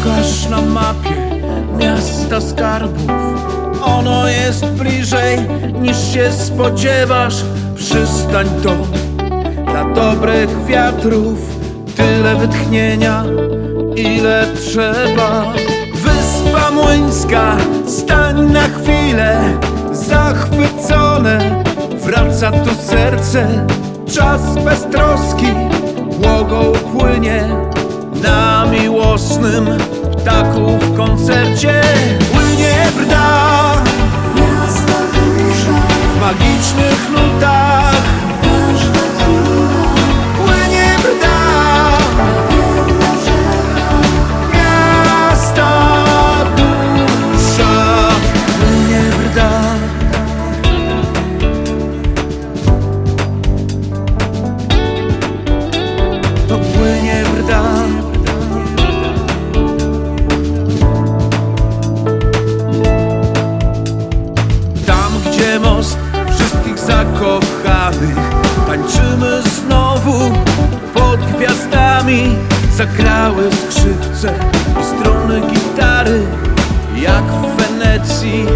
Szukasz na mapie miasta skarbów. Ono jest bliżej niż się spodziewasz. Przystań to dla dobrych wiatrów. Tyle wytchnienia, ile trzeba. Wyspa Młyńska, stań na chwilę. Zachwycone, wraca tu serce. Czas bez troski, błogo płynie miłosnym ptaku w koncercie gwiazdami Zagrały skrzypce i struny gitary Jak w Wenecji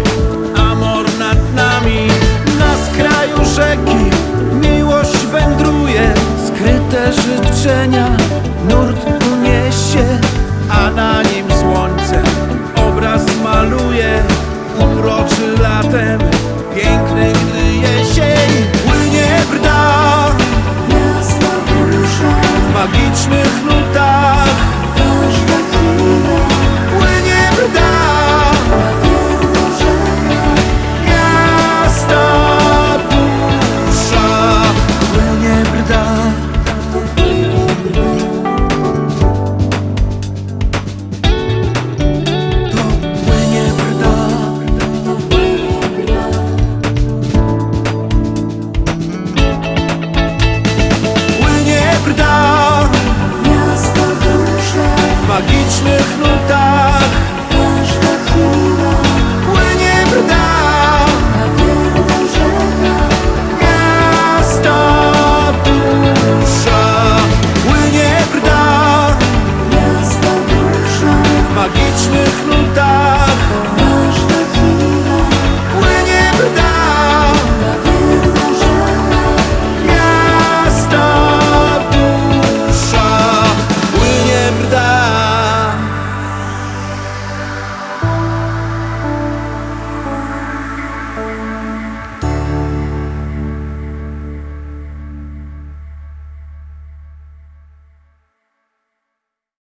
wiecznych ludzi.